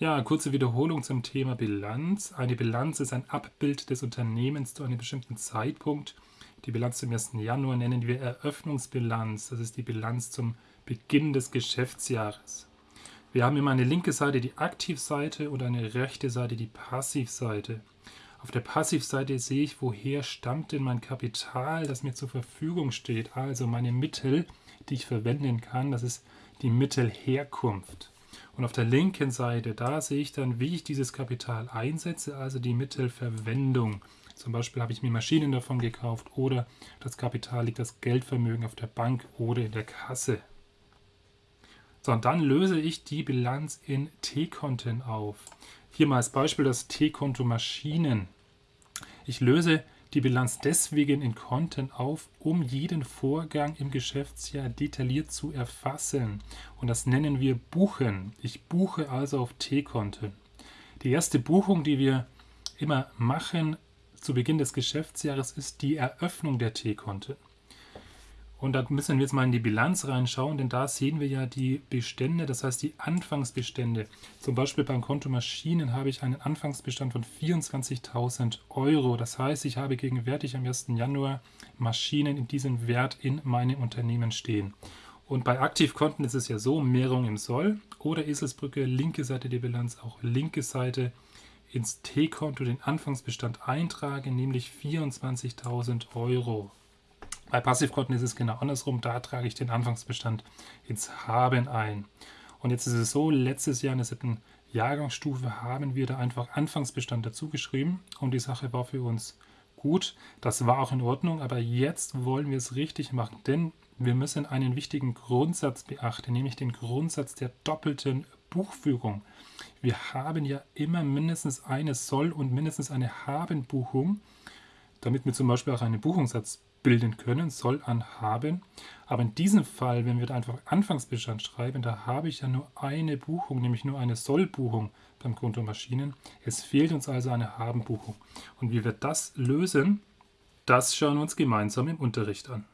Ja, kurze Wiederholung zum Thema Bilanz. Eine Bilanz ist ein Abbild des Unternehmens zu einem bestimmten Zeitpunkt. Die Bilanz zum 1. Januar nennen wir Eröffnungsbilanz. Das ist die Bilanz zum Beginn des Geschäftsjahres. Wir haben immer eine linke Seite die Aktivseite und eine rechte Seite die Passivseite. Auf der Passivseite sehe ich, woher stammt denn mein Kapital, das mir zur Verfügung steht. Also meine Mittel, die ich verwenden kann, das ist die Mittelherkunft. Und auf der linken Seite, da sehe ich dann, wie ich dieses Kapital einsetze, also die Mittelverwendung. Zum Beispiel habe ich mir Maschinen davon gekauft oder das Kapital liegt das Geldvermögen auf der Bank oder in der Kasse. So, und dann löse ich die Bilanz in T-Konten auf. Hier mal als Beispiel das T-Konto Maschinen. Ich löse die Bilanz deswegen in Konten auf, um jeden Vorgang im Geschäftsjahr detailliert zu erfassen. Und das nennen wir Buchen. Ich buche also auf T-Konten. Die erste Buchung, die wir immer machen zu Beginn des Geschäftsjahres, ist die Eröffnung der T-Konten. Und da müssen wir jetzt mal in die Bilanz reinschauen, denn da sehen wir ja die Bestände, das heißt die Anfangsbestände. Zum Beispiel beim Konto Maschinen habe ich einen Anfangsbestand von 24.000 Euro. Das heißt, ich habe gegenwärtig am 1. Januar Maschinen in diesem Wert in meinem Unternehmen stehen. Und bei Aktivkonten ist es ja so, Mehrung im Soll oder Eselsbrücke, linke Seite der Bilanz, auch linke Seite ins T-Konto den Anfangsbestand eintragen, nämlich 24.000 Euro. Bei Passivkonten ist es genau andersrum. Da trage ich den Anfangsbestand ins Haben ein. Und jetzt ist es so, letztes Jahr in der siebten Jahrgangsstufe haben wir da einfach Anfangsbestand dazu geschrieben und die Sache war für uns gut. Das war auch in Ordnung, aber jetzt wollen wir es richtig machen, denn wir müssen einen wichtigen Grundsatz beachten, nämlich den Grundsatz der doppelten Buchführung. Wir haben ja immer mindestens eine Soll- und mindestens eine Haben-Buchung, damit wir zum Beispiel auch einen Buchungssatz bilden können, soll an haben. Aber in diesem Fall, wenn wir da einfach Anfangsbestand schreiben, da habe ich ja nur eine Buchung, nämlich nur eine Sollbuchung beim Konto Maschinen. Es fehlt uns also eine Haben-Buchung. Und wie wir das lösen, das schauen wir uns gemeinsam im Unterricht an.